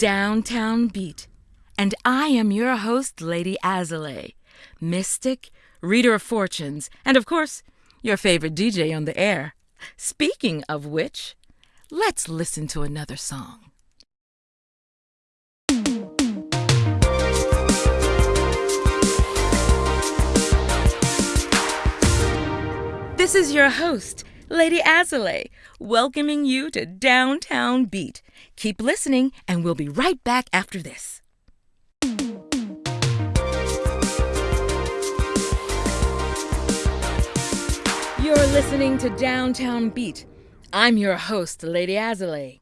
Downtown Beat. And I am your host, Lady Azalea, mystic, reader of fortunes, and of course, your favorite DJ on the air. Speaking of which, let's listen to another song. This is your host, Lady Azalea, welcoming you to Downtown Beat. Keep listening, and we'll be right back after this. You're listening to Downtown Beat. I'm your host, Lady Azalea.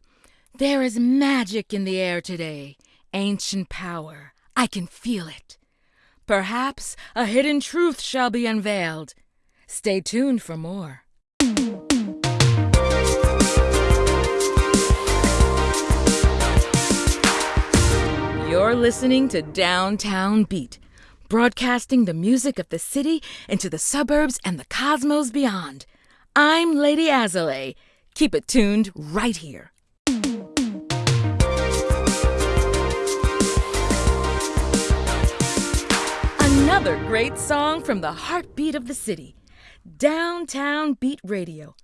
There is magic in the air today, ancient power. I can feel it. Perhaps a hidden truth shall be unveiled. Stay tuned for more. Listening to Downtown Beat, broadcasting the music of the city into the suburbs and the cosmos beyond. I'm Lady Azalea. Keep it tuned right here. Another great song from the heartbeat of the city, Downtown Beat Radio.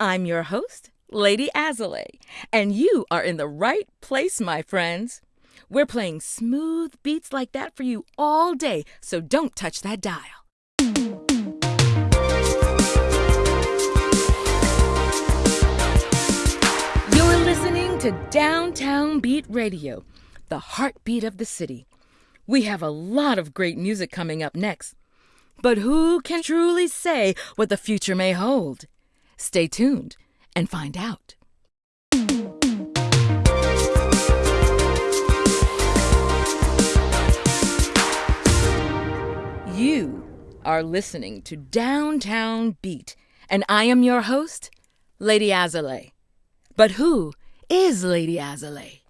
I'm your host, Lady Azalea, and you are in the right place, my friends. We're playing smooth beats like that for you all day, so don't touch that dial. You're listening to Downtown Beat Radio, the heartbeat of the city. We have a lot of great music coming up next. But who can truly say what the future may hold? Stay tuned and find out. Are listening to Downtown Beat, and I am your host, Lady Azalea. But who is Lady Azalea?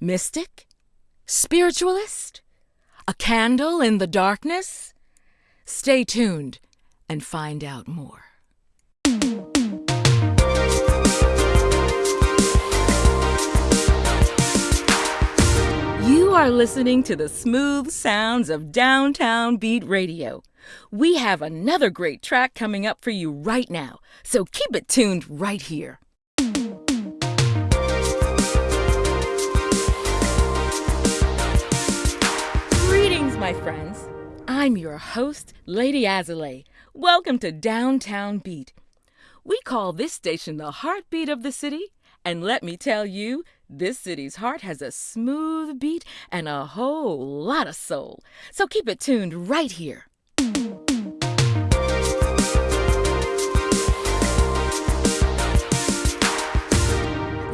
Mystic? Spiritualist? A candle in the darkness? Stay tuned and find out more. Are listening to the smooth sounds of Downtown Beat Radio. We have another great track coming up for you right now, so keep it tuned right here. Greetings, my friends. I'm your host, Lady Azalea. Welcome to Downtown Beat. We call this station the heartbeat of the city, and let me tell you, this city's heart has a smooth beat and a whole lot of soul. So keep it tuned right here.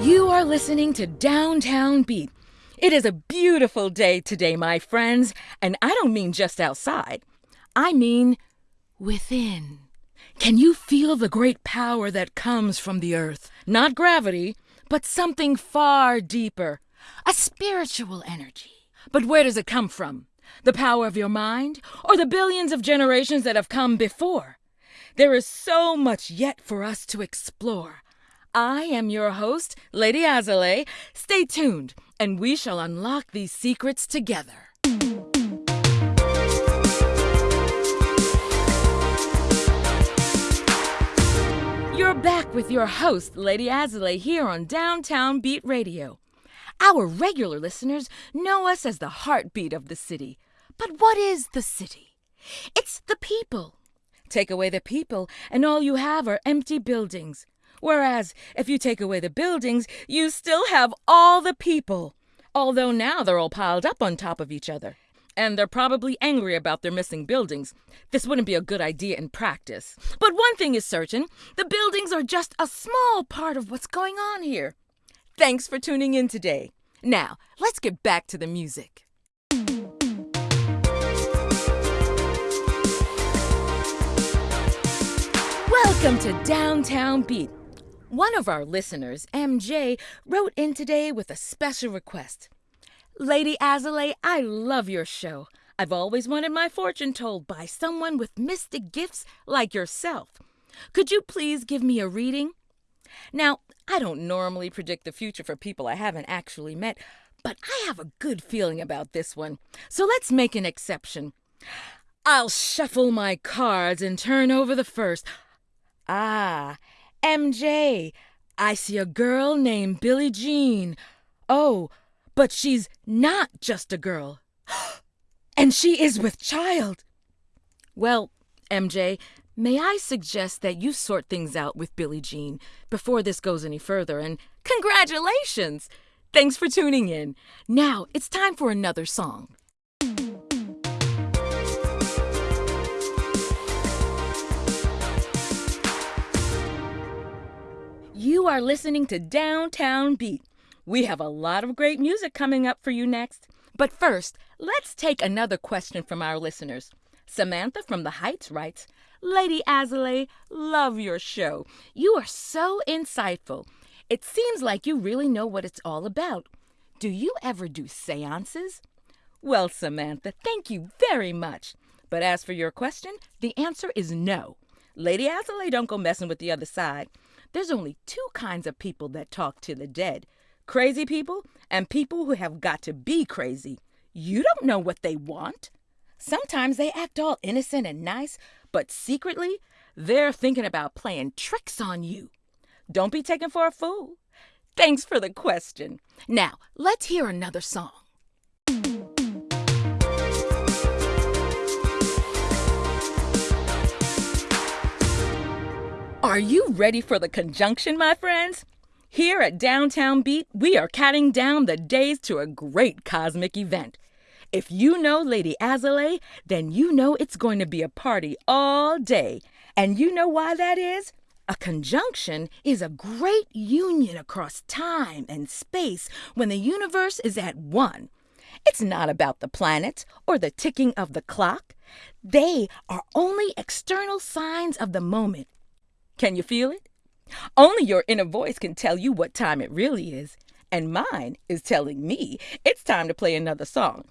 You are listening to Downtown Beat. It is a beautiful day today, my friends, and I don't mean just outside. I mean within. Can you feel the great power that comes from the earth? Not gravity, but something far deeper. A spiritual energy. But where does it come from? The power of your mind? Or the billions of generations that have come before? There is so much yet for us to explore. I am your host, Lady Azalea. Stay tuned, and we shall unlock these secrets together. You're back with your host, Lady Azalea, here on Downtown Beat Radio. Our regular listeners know us as the heartbeat of the city. But what is the city? It's the people. Take away the people, and all you have are empty buildings. Whereas, if you take away the buildings, you still have all the people. Although now they're all piled up on top of each other. And they're probably angry about their missing buildings. This wouldn't be a good idea in practice. But one thing is certain the buildings are just a small part of what's going on here. Thanks for tuning in today. Now, let's get back to the music. Welcome to Downtown Beat. One of our listeners, MJ, wrote in today with a special request. Lady Azalea, I love your show. I've always wanted my fortune told by someone with mystic gifts like yourself. Could you please give me a reading? Now, I don't normally predict the future for people I haven't actually met, But I have a good feeling about this one, so let's make an exception. I'll shuffle my cards and turn over the first. Ah, MJ, I see a girl named Billie Jean. Oh, but she's not just a girl. and she is with child. Well, MJ, may I suggest that you sort things out with Billie Jean before this goes any further, and congratulations! Thanks for tuning in. Now it's time for another song. You are listening to Downtown Beat. We have a lot of great music coming up for you next. But first, let's take another question from our listeners. Samantha from the Heights writes Lady Azalea, love your show. You are so insightful. It seems like you really know what it's all about. Do you ever do seances? Well, Samantha, thank you very much. But as for your question, the answer is no. Lady Azalea don't go messing with the other side. There's only two kinds of people that talk to the dead crazy people and people who have got to be crazy. You don't know what they want. Sometimes they act all innocent and nice, but secretly, they're thinking about playing tricks on you. Don't be taken for a fool. Thanks for the question. Now, let's hear another song. Are you ready for the conjunction, my friends? Here at Downtown Beat, we are counting down the days to a great cosmic event. If you know Lady Azalea, then you know it's going to be a party all day. And you know why that is? A conjunction is a great union across time and space when the universe is at one. It's not about the planets or the ticking of the clock. They are only external signs of the moment. Can you feel it? Only your inner voice can tell you what time it really is. And mine is telling me it's time to play another song.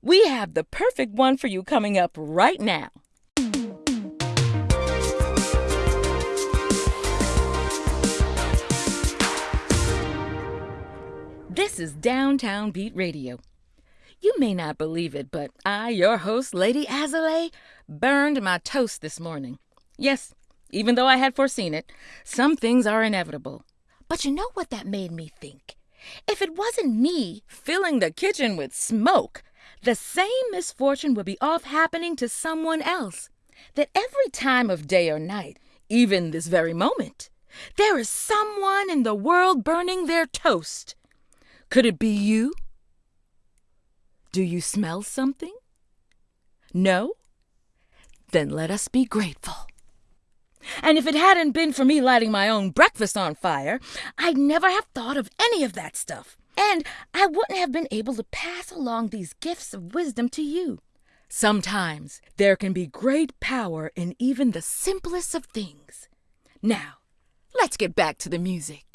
We have the perfect one for you coming up right now. This is Downtown Beat Radio. You may not believe it, but I, your host, Lady Azalea, burned my toast this morning. Yes, even though I had foreseen it, some things are inevitable. But you know what that made me think? If it wasn't me filling the kitchen with smoke, the same misfortune would be off happening to someone else. That every time of day or night, even this very moment, there is someone in the world burning their toast. Could it be you? Do you smell something? No? Then let us be grateful. And if it hadn't been for me lighting my own breakfast on fire, I'd never have thought of any of that stuff. And I wouldn't have been able to pass along these gifts of wisdom to you. Sometimes there can be great power in even the simplest of things. Now, let's get back to the music.